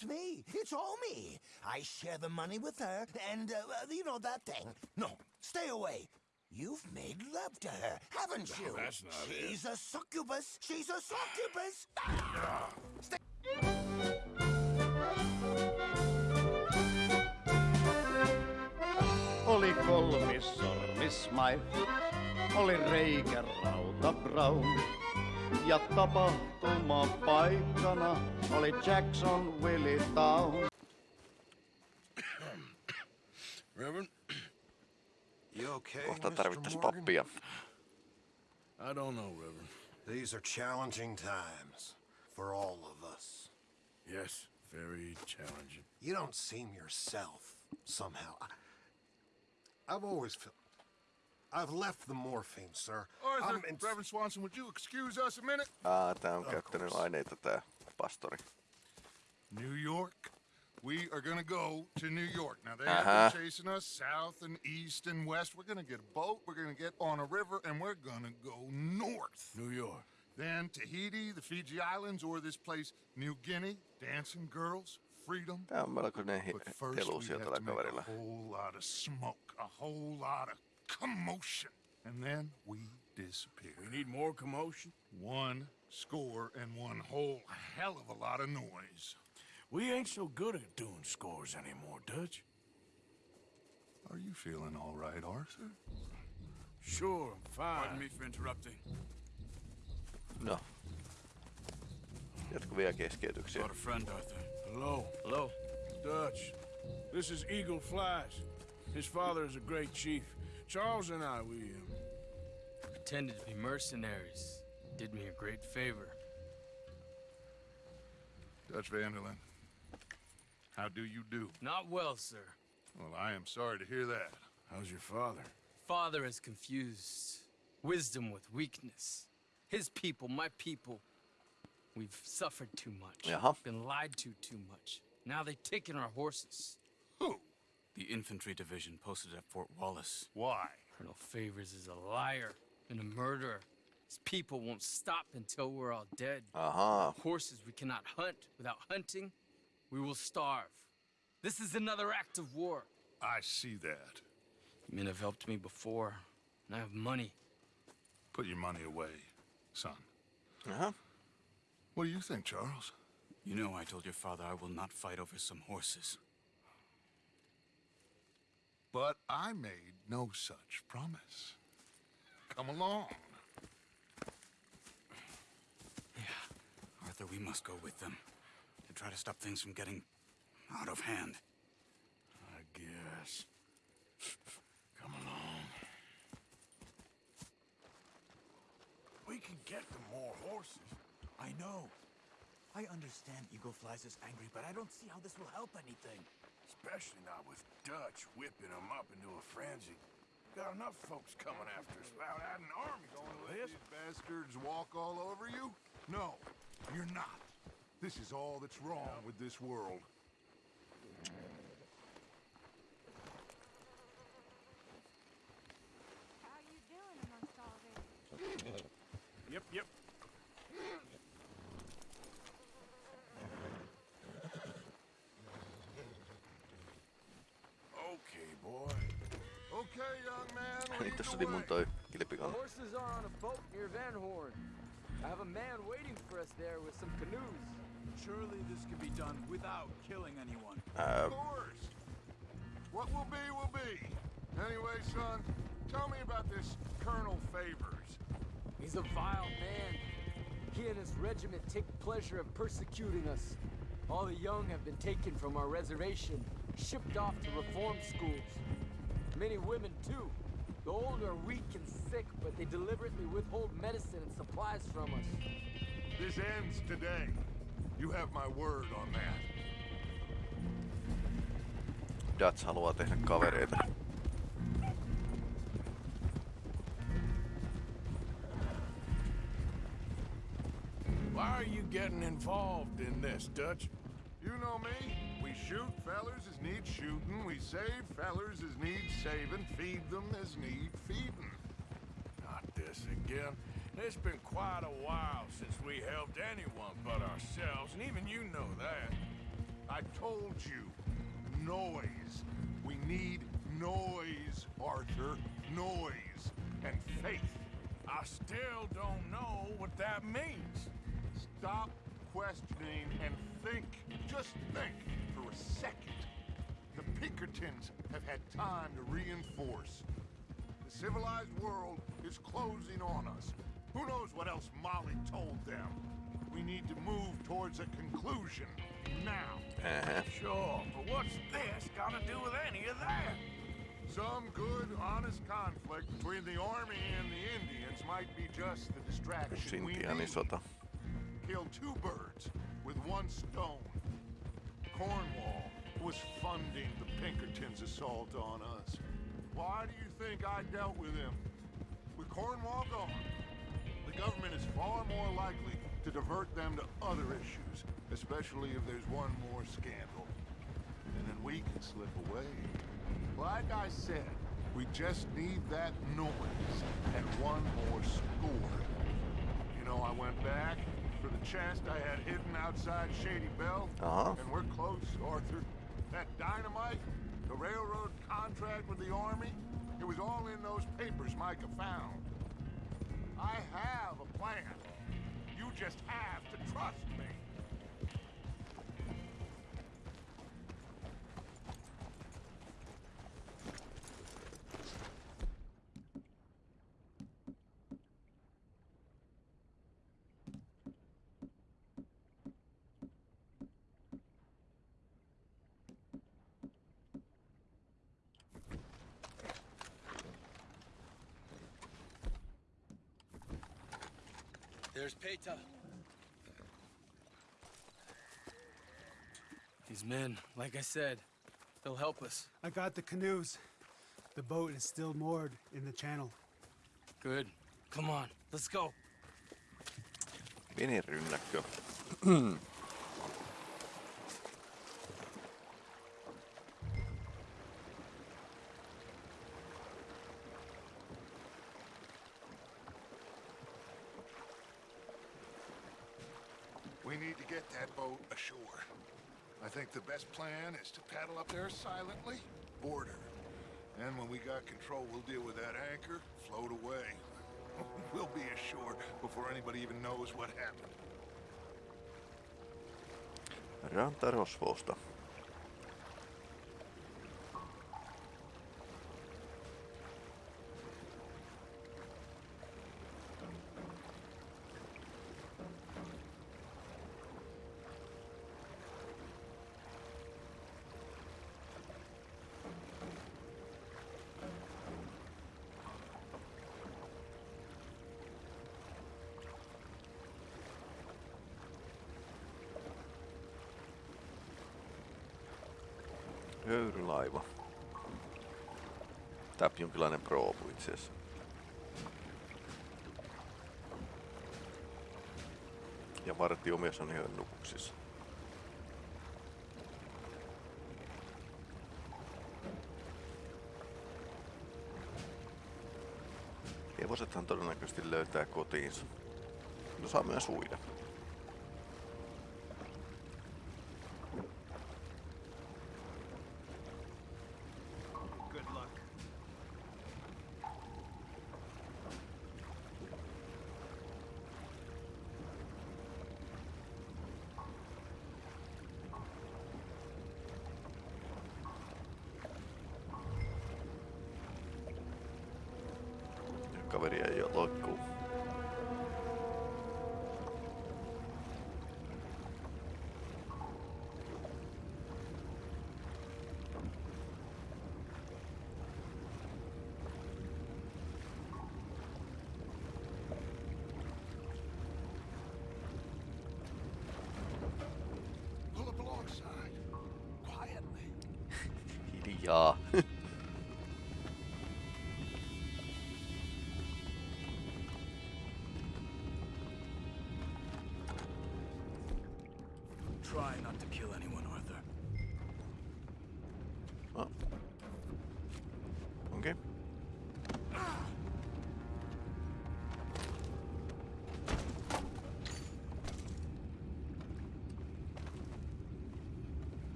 It's me. It's all me. I share the money with her, and, uh, you know, that thing. No, stay away. You've made love to her, haven't you? that's not it. She's a succubus. She's a succubus. Ah! Stay Oli kolmis sormismai, oli reikä rauta brown. Ja tapahtuma paikkana oli Jackson Willie Town. Reverend, You okay, Kohta Mr. tarvittais pappia. I don't know, Reverend. These are challenging times for all of us. Yes, very challenging. You don't seem yourself somehow. I, I've always felt. I've left the morphine, sir. Arthur, I'm in- Reverend Swanson, would you excuse us a minute? Aa, tää on käyttänyt aineita tää pastori. New York. We are gonna go to New York. Now they Uh-huh. have been chasing us south and east and west. We're gonna get a boat. We're gonna get on a river, and we're gonna go north. New York. Then Tahiti, the Fiji Islands, or this place, New Guinea. Dancing girls, freedom. Tää on melkoinen hi- But first, we have tällä to make kaverilla. a whole lot of smoke, a whole lot of commotion, and then we disappear. We need more commotion. One score and one whole hell of a lot of noise. We ain't so good at doing scores anymore, Dutch. Are you feeling all right, Arthur? Sure, I'm fine. Pardon me for interrupting. No. Jatko vielä keskeytyksiä. Brought a friend, Arthur. Hello. Hello. Dutch. This is Eagle Flies. His father is a great chief. Charles and I, we, um, Pretended to be mercenaries. Did me a great favor. Dutch van der Linde. How do you do? Not well, sir. Well, I am sorry to hear that. how's your father? Father has confused wisdom with weakness. His people, my people. We've suffered too much. Jaha. Been lied to too much. Now they've taken our horses. Who? The infantry division posted at Fort Wallace. Why? Colonel Favours is a liar and a murderer. His people won't stop until we're all dead. Uh-huh. Horses we cannot hunt. Without hunting, we will starve. This is another act of war. I see that. You Men have helped me before, and I have money. Put your money away, son. Uh-huh. What do you think, Charles? You know I told your father I will not fight over some horses. But I made no such promise. Come along. Yeah, Arthur, we must go with them to try to stop things from getting out of hand. I guess. Come along. We can get them more horses. I know. I understand Eagle Flies is angry, but I don't see how this will help anything. Especially not with Dutch whipping them up into a frenzy. Got enough folks coming after us without adding an army going to this. These bastards walk all over you? No, you're not. This is all that's wrong with this world. How you doing amongst all this? Yep, yep. Okay, boy. Okay, young man, Niin lead tässä the oli mun toi The horses are on a boat near Van Horn. I have a man waiting for us there with some canoes. Surely this can be done without killing anyone. Ää, Of course. What will be, will be. Anyway, son, tell me about this Colonel Favours. He's a vile man. He and his regiment take pleasure in persecuting us. All the young have been taken from our reservation, shipped off to reform schools. Many women, too. The old are weak and sick, but they deliberately withhold medicine and supplies from us. This ends today. You have my word on that. Dutch haluaa tehdä kavereita. Why are you getting involved in this, Dutch? You know me. Need shooting. We save fellers as need saving. Feed them as need feeding. Not this again. It's been quite a while since we helped anyone but ourselves, and even you know that. I told you. Noise. We need noise, Arthur. Noise. And faith. I still don't know what that means. Stop questioning and think. Just think for a second. Pinkertons have had time to reinforce. The civilized world is closing on us. Who knows what else Molly told them? We need to move towards a conclusion now. Uh-huh. Sure, but what's this got to do with any of that? Some good, honest conflict between the army and the Indians might be just the distraction we need. Kill two birds with one stone. Cornwall was funding the Pinkertons' assault on us. Why do you think I dealt with him? With Cornwall gone, the government is far more likely to divert them to other issues, especially if there's one more scandal. And then we can slip away. Like I said, we just need that noise and one more score. You know, I went back for the chest I had hidden outside Shady Belle, Uh-huh. and we're close, Arthur. That dynamite, the railroad contract with the army, it was all in those papers Micah found. I have a plan. You just have to trust me. There's Paytah. These men, like I said, they'll help us. I got the canoes. The boat is still moored in the channel. Good. Come on, let's go. Vinirynnäkkö. We the best plan is to paddle up there silently, board her. And when we got control, we'll deal with that anchor, float away. we'll be ashore before anybody even knows what happened. Rantarosvousta. Jonkinlainen proovu itse asiassa. Ja vartiomies on ihan nukuksissa. Hevosethan todennäköisesti löytää kotiinsa. No saa myös uida. Hiljaa.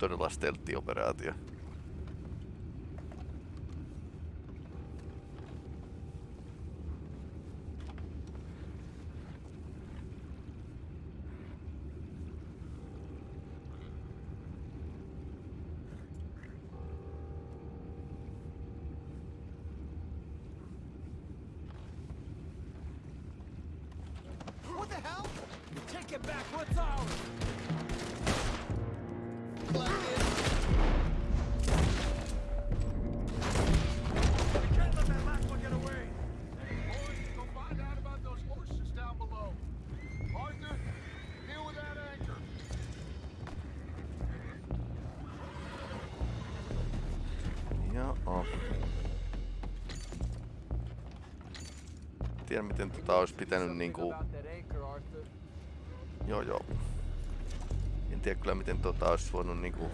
todella steltti-operaatio. What the hell? Take it back, what's ours? Tiedän miten tota olisi pitänyt niinku... Joo joo. En tiedä kyllä miten tota olisi voinut niinku...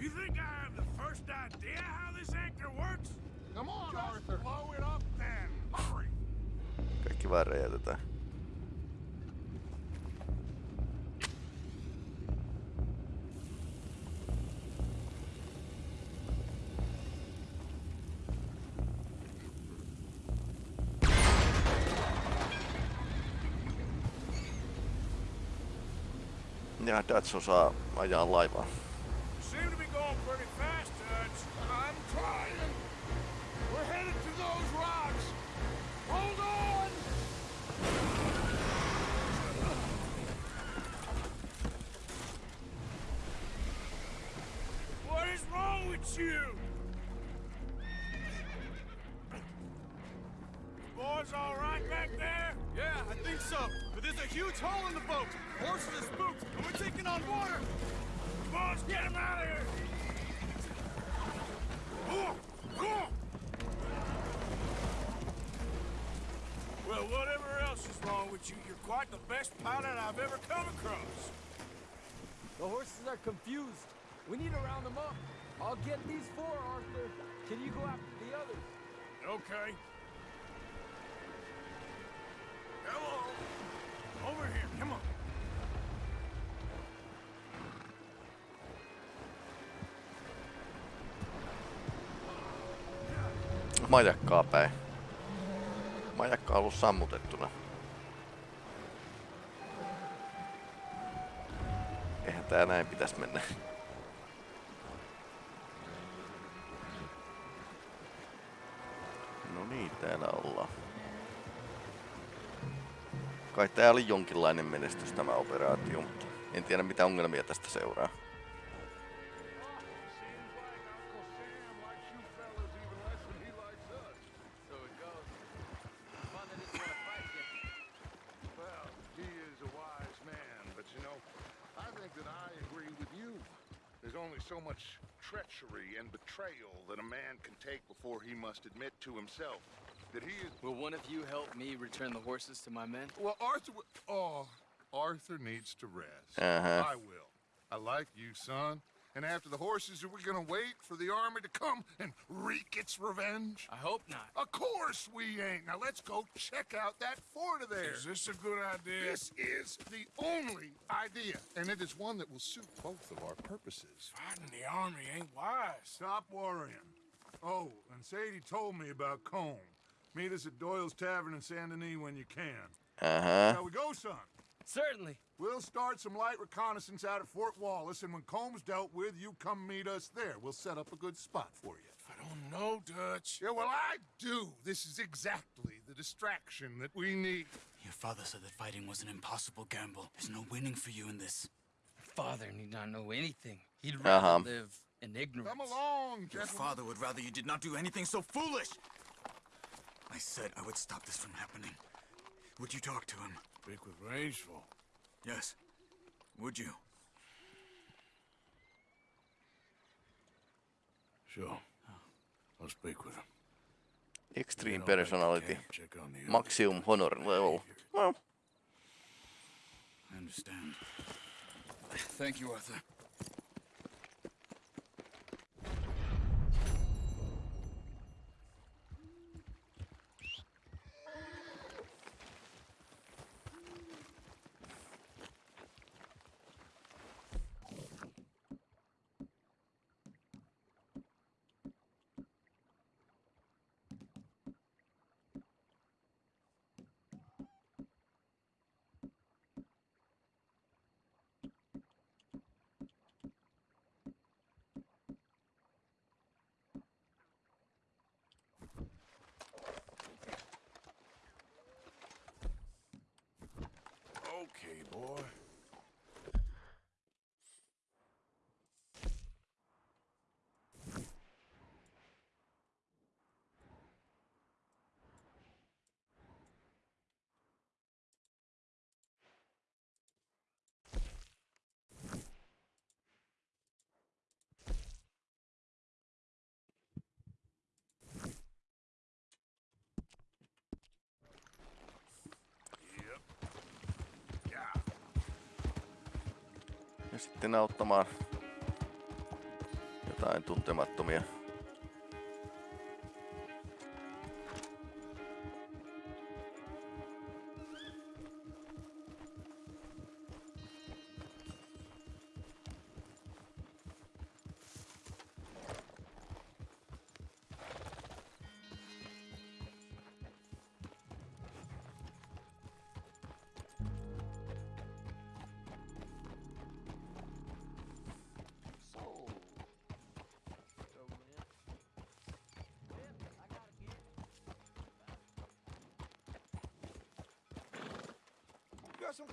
You think I have the first idea how this anchor works? Come on, Just Arthur. blow it up then. Hurry. Kaikki vaan räjäytetään. Hold on. What is wrong with you? Boys all right back there? Yeah, I think so. But there's a huge hole in the boat. Horses are spooked, and we're on water. Boys, get him out of here! Well, whatever else is wrong with you, you're quite the best pilot I've ever come across. The horses are confused. We need to round them up. I'll get these four, Arthur. Can you go after the others? Okay. Hello. Over here, come on. Majakkaa päin. Majakka on ollut sammutettuna. Eihän tää näin pitäisi mennä. No niin, täällä ollaan. Kai tää oli jonkinlainen menestys tämä operaatio, mutta en tiedä mitä ongelmia tästä seuraa. To himself that he is. Will one of you help me return the horses to my men? Well, Arthur. Oh, Arthur needs to rest. Uh-huh. I will. I like you, son, And after the horses, are we gonna wait for the army to come and wreak its revenge? I hope not. Of course we ain't. Now let's go check out that fort of theirs. Is this a good idea? This is the only idea, and it is one that will suit both of our purposes. Fighting the army ain't wise. Stop worrying. Oh, and Sadie told me about Colm. Meet us at Doyle's Tavern in Saint Denis when you can. Uh-huh. Shall we go, son? Certainly. We'll start some light reconnaissance out at Fort Wallace, and when Colm's dealt with, you come meet us there. We'll set up a good spot for you. I don't know, Dutch. Yeah, well, I do. This is exactly the distraction that we need. Your father said that fighting was an impossible gamble. There's no winning for you in this. Father need not know anything. He'd rather Uh-huh. live in ignorance. Come along, Your father would rather you did not do anything so foolish. I said I would stop this from happening. Would you talk to him? Speak with Rains Fall. Yes. Would you? Sure. I'll speak with him. Extreme Get on back to personality. camp, check on the others. Maximum honor level. Well, I understand. Thank you, Arthur. Okay, boy. Sitten auttamaan jotain tuntemattomia.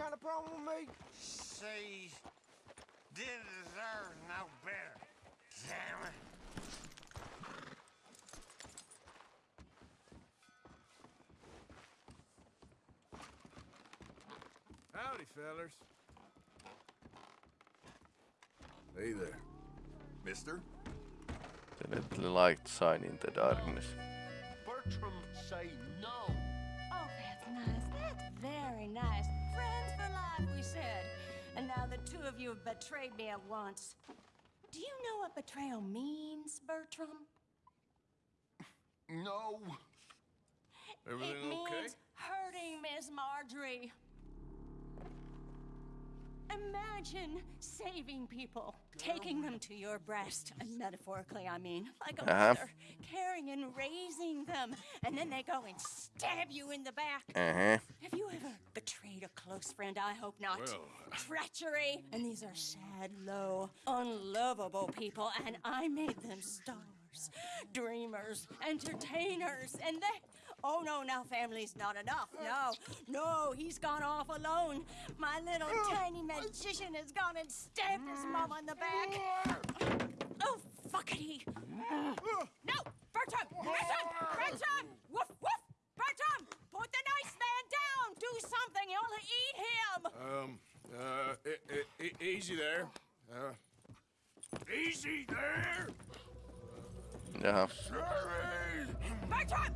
Kind of problem with me? See, didn't deserve no better. Damn it. Howdy, fellers. Hey there. Mister? The little light sign in the darkness. Bertram say of you have betrayed me at once. Do you know what betrayal means, Bertram? No. Everything it means okay? hurting Miss Marjorie. Imagine saving people, taking them to your breast, and metaphorically, I mean, like a Uh-huh. mother, caring and raising them, and then they go and stab you in the back. Uh-huh. Have you ever betrayed a close friend? I hope not. Well, Treachery. And these are sad, low, unlovable people, and I made them stars, dreamers, entertainers, and they. Oh no, now family's not enough. No, no, he's gone off alone. My little tiny magician has gone and stabbed his mom on the back. Oh, fuckity. No, Bertram! Bertram! Bertram! Woof, woof! Bertram! Put the nice man down! Do something! You'll eat him! Um, uh, e- e- e- easy there. Uh, easy there! Jaha. Sorry! Bertram!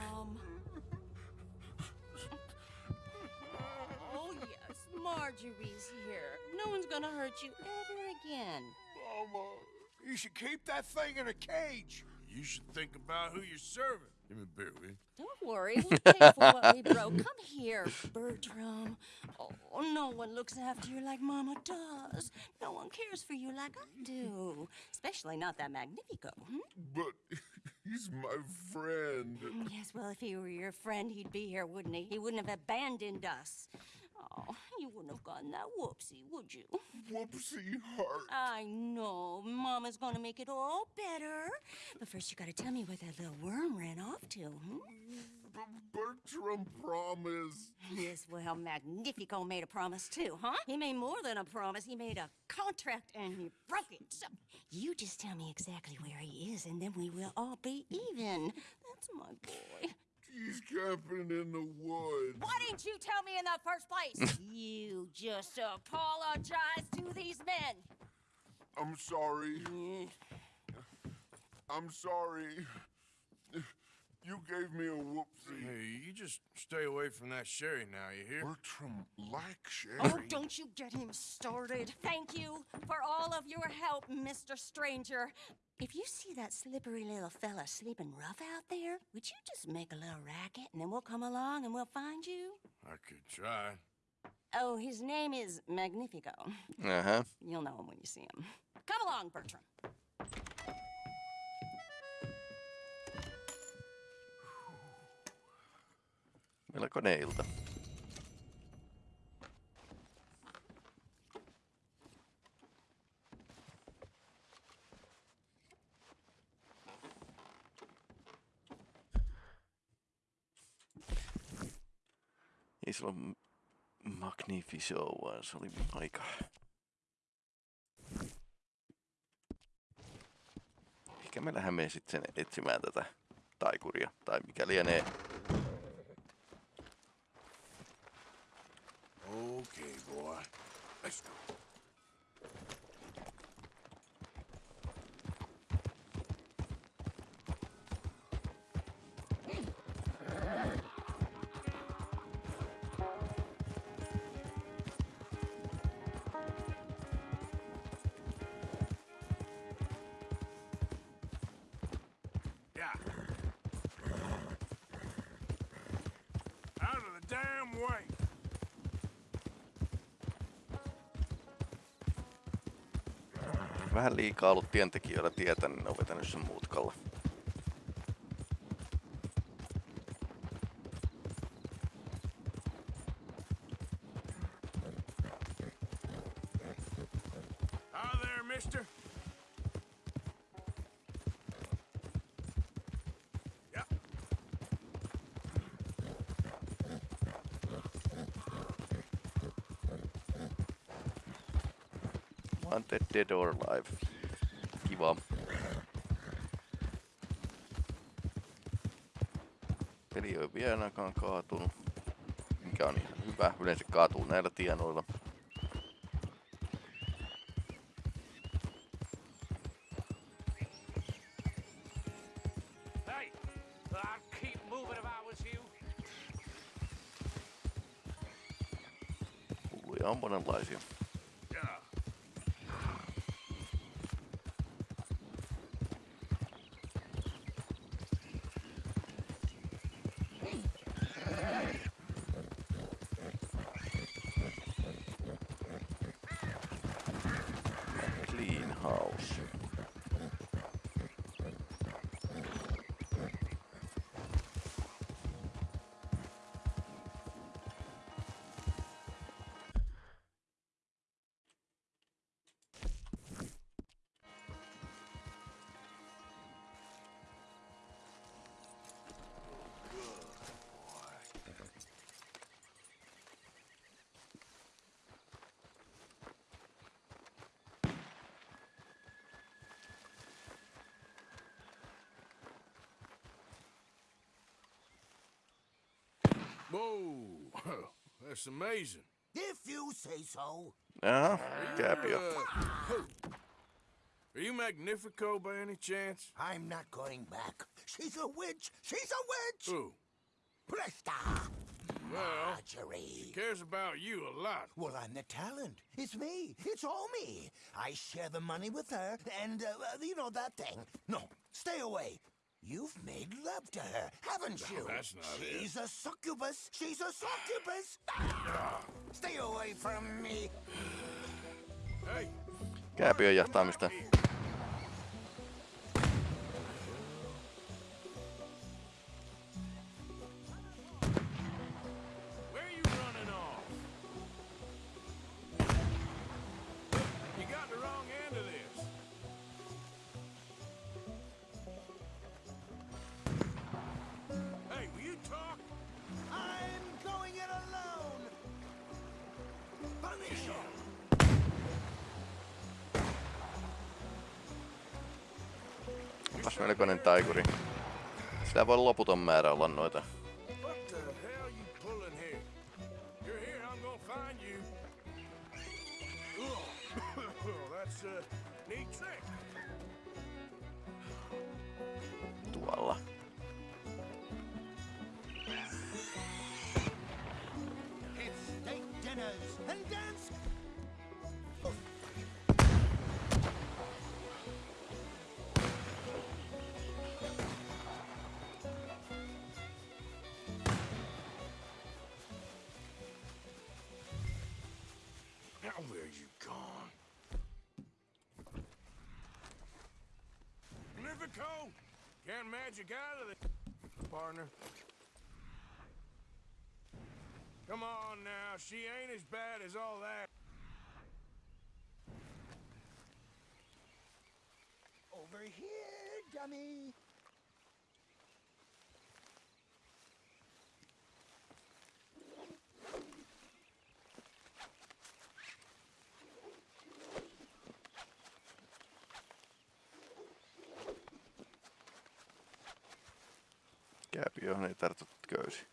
Marjorie's here. No one's gonna hurt you ever again. Mama, you should keep that thing in a cage. You should think about who you're serving. Give me a beer, will you? Don't worry, we'll pay for what we broke. Come here, Bertram. Oh, no one looks after you like Mama does. No one cares for you like I do. Especially not that Magnifico. Hmm? But he's my friend. Yes, well, if he were your friend, he'd be here, wouldn't he? He wouldn't have abandoned us. Oh, you wouldn't have gotten that whoopsie, would you? Whoopsie heart. I know. Mama's gonna make it all better. But first, you gotta tell me where that little worm ran off to, hmm? Bertram promised. Yes, well, Magnifico made a promise too, huh? He made more than a promise. He made a contract and he broke it. So you just tell me exactly where he is, and then we will all be even. That's my boy. He's camping in the woods. Why didn't you tell me in the first place? you just apologize to these men. I'm sorry. Mm. I'm sorry. You gave me a whoopsie. Hey, you just stay away from that sherry now, you hear? Bertram like sherry. Oh, don't you get him started. Thank you for all of your help, Mr. Stranger. If you see that slippery little fella sleeping rough out there, would you just make a little racket and then we'll come along and we'll find you? I could try. Oh, his name is Magnifico. Uh huh. You'll know him when you see him. Come along, Bertram. Melkoinen ilta. Ei se ollut Magnifico, vaan se oli aika... Ehkä me lähdemme sitten etsimään tätä taikuria, tai mikä lienee Let's. Out of the damn way. Vähän liikaa ollut tientekijöillä tietä, niin ne on vetänyt sen mutkalla. Dead or alive. Kiva. Peli ei ole vielä ainakaan kaatunut. Mikä on ihan hyvä. Yleensä kaatuu näillä tienoilla. Hey, Whoa, that's amazing. If you say so. Jaha, kääpiö. Uh, Are you Magnifico by any chance? I'm not going back. She's a witch. She's a witch. Who? Presta. Well, Marjorie. she cares about you a lot. Well, I'm the talent. It's me. It's all me. I share the money with her, and, uh, uh, you know, that thing. No, stay away. You've made love to her, haven't No, you? that's not it. She's a succubus. She's a succubus. Ah! Stay away from me. Hey, Kääpiön jahtaamista. where melkoinen taikuri. Sillä voi loputon määrä olla noita. Livico! Can't magic out of the partner. Come on now, she ain't as bad as all that. Over here, dummy. Kääpi johon ei tartu köysi.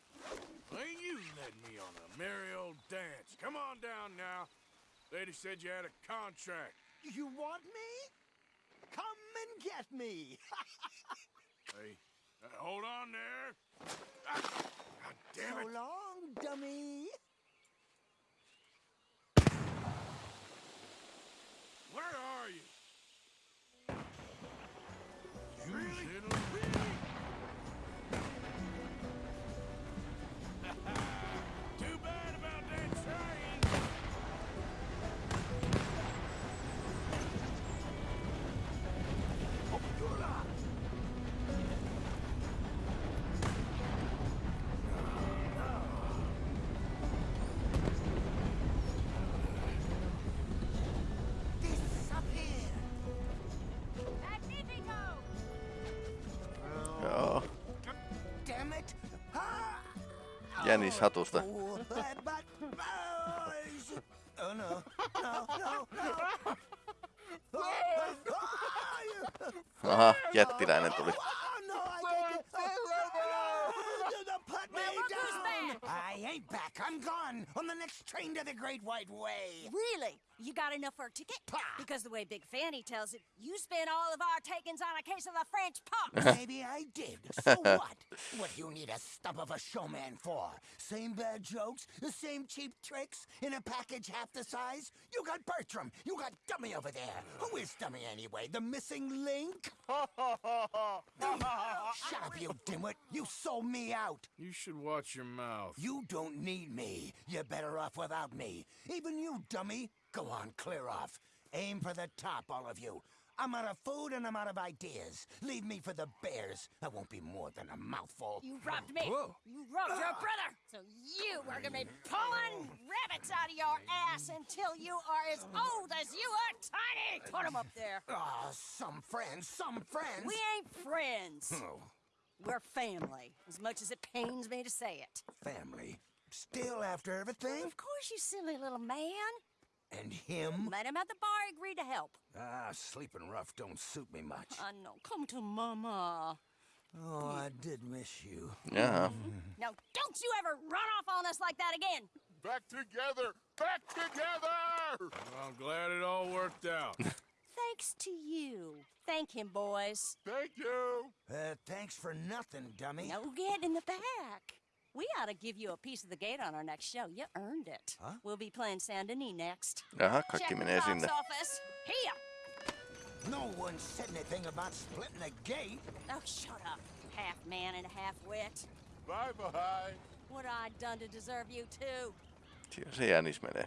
Ain't you led me on a merry old dance. Come on down now. Lady said you had a contract. You want me? Come and get me. Hey, uh, hold on there. jänis hatusta. Aha, jättiläinen tuli. I ain't back. I'm gone on the next train to the Great White Way. Really? You got enough for a ticket? Because the way Big Fanny tells it, you spent all of our takings on a case of the French pox. Maybe I did. So what? What do you need a stump of a showman for? Same bad jokes, the same cheap tricks in a package half the size? You got Bertram. You got Dummy over there. Who is Dummy anyway? The missing link? Shut up, you dimwit. You sold me out. You should watch your mouth. You don't need me. You're better off without me. Even you, dummy. Go on, clear off. Aim for the top, all of you. I'm out of food and I'm out of ideas. Leave me for the bears. I won't be more than a mouthful. You robbed me. Whoa. You robbed your brother. So you are gonna be pulling rabbits out of your ass until you are as old as you are tiny. Put 'em up there. Ah, some friends, some friends. We ain't friends. Oh, We're family, as much as it pains me to say it. family. Still after everything? Of course, you silly little man. And him? Met him at the bar, agreed to help. Ah, sleeping rough don't suit me much. I know. Come to Mama. Oh, I did miss you. Yeah. Now, don't you ever run off on us like that again. Back together! Back together! I'm glad it all worked out. Thank thanks to you. Thank him, boys. Thank you. Uh, thanks for nothing, dummy. No, get in the back. We ought to give you a piece of the gate on our next show. You earned it. Huh? We'll be playing Saint Denis next. Jaha, kaikki Check the box sinne. office. Here. No one said anything about splitting the gate. Oh, shut up. Half man and half wit. Bye bye. What I done to deserve you too? Siinä se jänis menee.